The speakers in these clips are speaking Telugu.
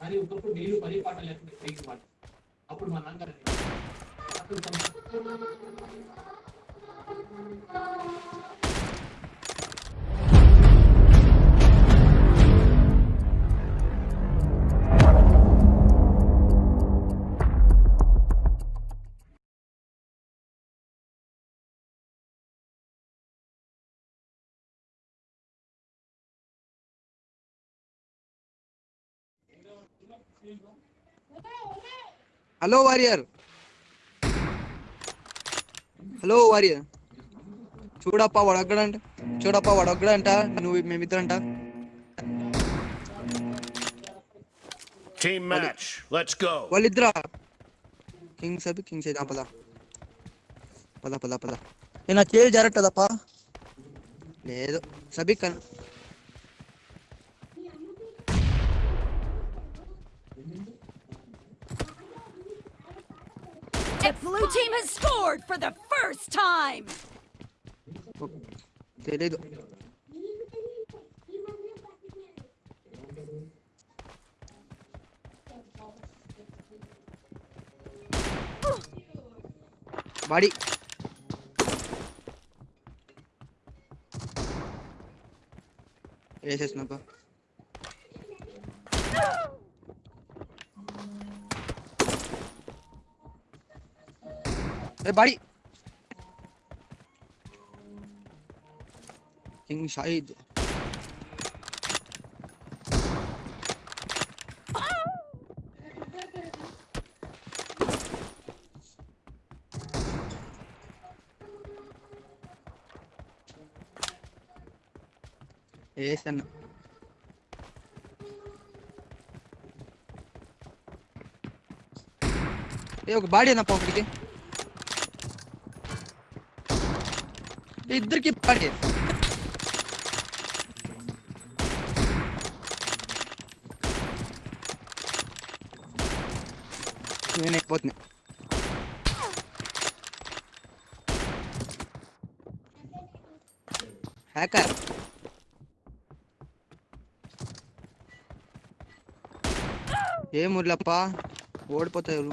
కానీ ఒకప్పుడు నీళ్ళు పని పాట లేకుండా తిరిగి పాట అప్పుడు మా నాన్నగారు అప్పుడు हेलो वॉरियर హలో వారియర్ చూడప్ప వాడు అగ్గడంట చూడప్ప వాడు అగ్గడంట నువ్వు మేమిద్దరంట టీమ్ మ్యాచ్ లెట్స్ గో వాళ్ళిద్దరా కింగ్స్ అది కింగ్స్ అయితే పద పద పద పద నేను చేయి జరగట్టదప్ప లేదు సబీ కన్ The blue team has scored for the first time! Dele do... Body. Yes, yes, number. এ বাড়ি king Shahid Esse não. Eu, baile na pão, इधर की पड़े मैंने बहुत नहीं हैकर ಏ ಮುರ್ಲಪ್ಪ ಓಡ್ಪೋತಾ ಇರು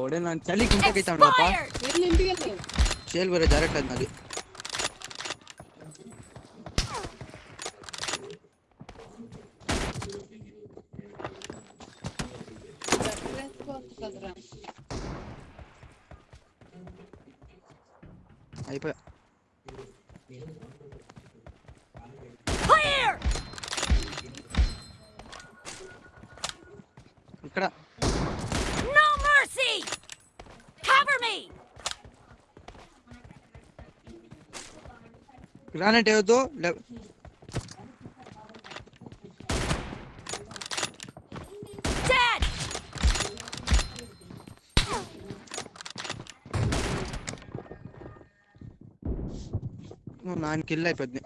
ಓಡೆ ನಾನು ಚಳಿ ಕುಂಟಕ್ಕೆ ಇತ್ತಾಡಪ್ಪ ಸೇಲ್ ಬರೋ ಡೈರೆಕ್ಟ್ ಅದ್ನಲ್ಲಿ అయిపోయా ఇక్కడ గ్రానైట్ ఏదో నాన్ కిల్ అయిపోద్ది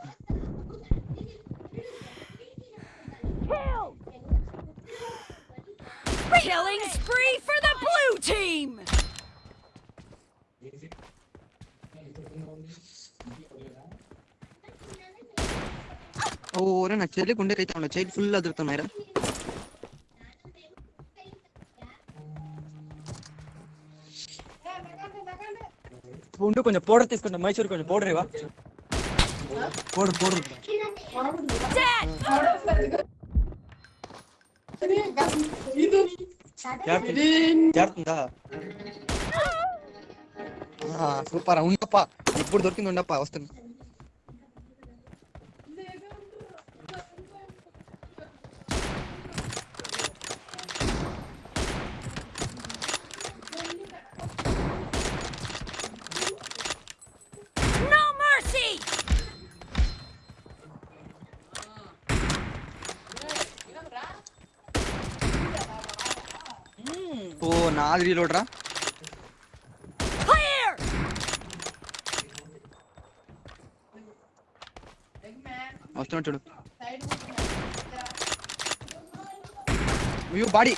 ఓరే నాకు చెల్లికి ఉండే రైతే ఉండదు చైల్డ్ ఫుల్ అదురుతున్నారా ఉండు కొంచెం పౌడర్ తీసుకుంటా మైసూర్ కొంచెం పౌడర్ ఇవా పౌడర్ పౌడర్ జారుతుందా సూపర్ ఉండప్పా ఇప్పుడు దొరికింది ఉండప్పా వస్తుంది आज रीलोड रहा వస్తున్నా చూడు you body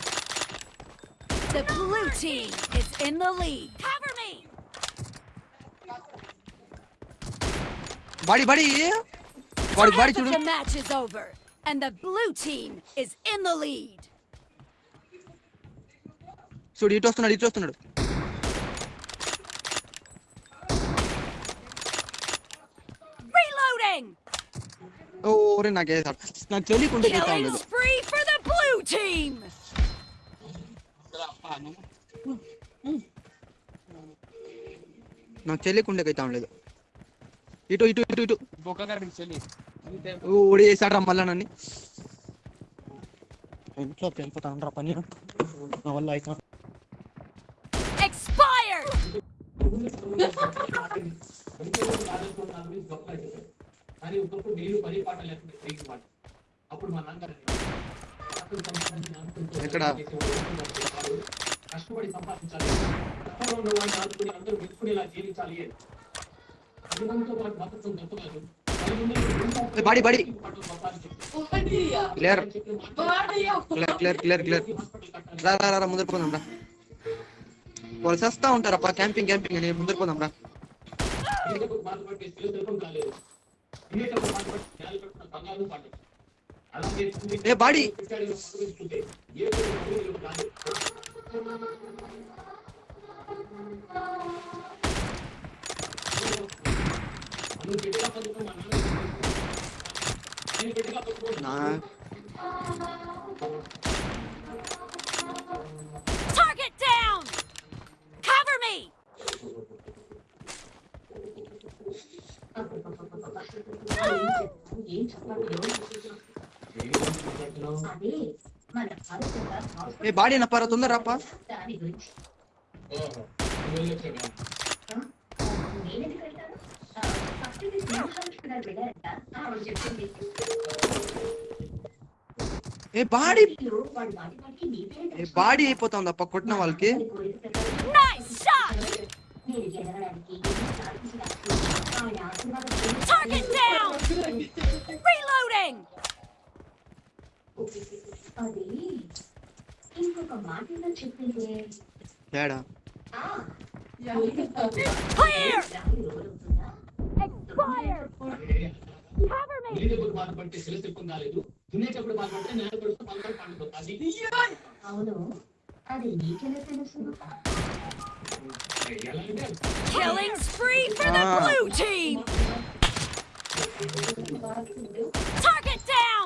The blue team is in the lead. Cover me. Body, body. Body, body. The match is over, and the blue team is in the lead. చూడు ఇటు వస్తున్నాడు ఇటు వస్తున్నాడు ఓరే నాకేసాడు నాకు తెలియకుండా నాకు తెలియకుండా అవుతాం లేదు ఇటు ఇటు ఇటు ఇటు ఓడేసాడు రా మళ్ళా నన్ను ఇంట్లో పెంపుతా పని నా వల్ల అవుతాను expired! ఎక్కడా కష్టపడి సంపాదించాలి కష్టంలో ఉన్న వాడిని ఆదుకుని అందరూ మెచ్చుకునేలా జీవించాలి అభినంతో పాటు భద్రతం దొరకలేదు body body clear clear clear clear clear రా రా రా ముందరికి పోదాం రా వాళ్ళు చేస్తా ఉంటారు అప్ప క్యాంపింగ్ క్యాంపింగ్ అని ముందుకు పోదాం రా ఏ బాడీ నా ఏ బాడీనపరా తొందరపా ఆ ఏ బాడీ బ్రో బాడీ బాడీ నిదీ ఏ బాడీ అయిపోతాందప్ప కొట్టన వాళ్ళకి నైస్ షాట్ నీదేనరరికి నా అది ఇంకొక మాటలో చెప్పిందే తేడా Killing spree for the ah. blue team! Target down!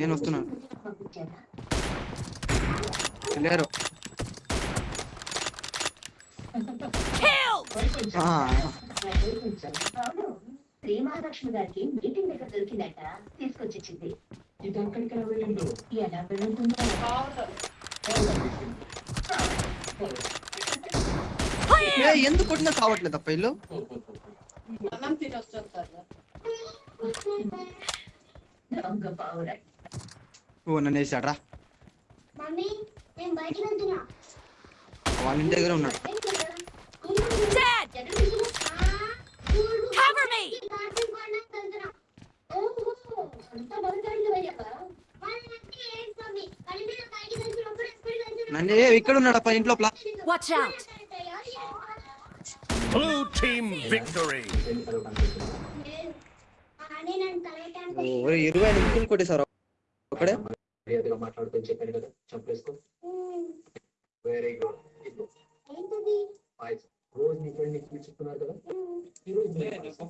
నేను వస్తున్నాను వెళ్ళారు గారికి మీటింగ్ దగ్గర దొరికిందట తీసుకొచ్చింది ఎలా వెళ్ళుంటుందో ఎందుకు కొట్టినా కావట్లేదు అప్ప ఇల్లు ఓ నన్ను వేసాడ్రా వాళ్ళ ఇంటి ఇక్కడ ఉన్నాడు అప్ప ఇంట్లో వాచ్ అవుట్ బ్లూ ఇరవై నిమిషాలు కొట్టేశారు ఒకడే మాట్లాడుకొని చెప్పాను కదా చంపేసుకో వెరీ గుడ్ నీకు చెప్తున్నారు కదా